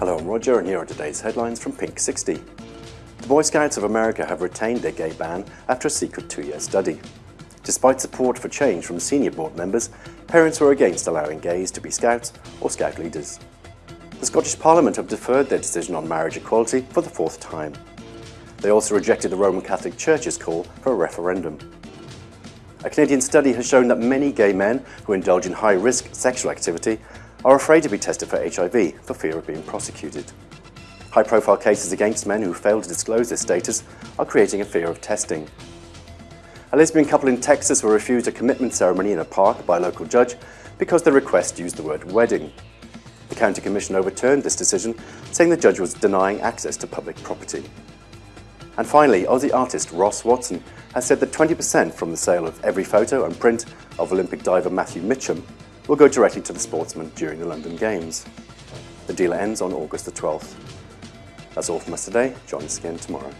Hello, I'm Roger, and here are today's headlines from Pink 60. The Boy Scouts of America have retained their gay ban after a secret two-year study. Despite support for change from senior board members, parents were against allowing gays to be scouts or scout leaders. The Scottish Parliament have deferred their decision on marriage equality for the fourth time. They also rejected the Roman Catholic Church's call for a referendum. A Canadian study has shown that many gay men who indulge in high-risk sexual activity are afraid to be tested for HIV for fear of being prosecuted. High-profile cases against men who fail to disclose their status are creating a fear of testing. A lesbian couple in Texas were refused a commitment ceremony in a park by a local judge because the request used the word wedding. The County Commission overturned this decision, saying the judge was denying access to public property. And finally, Aussie artist Ross Watson has said that 20% from the sale of every photo and print of Olympic diver Matthew Mitcham will go directly to the sportsman during the London Games. The deal ends on August the 12th. That's all from us today. Join us again tomorrow.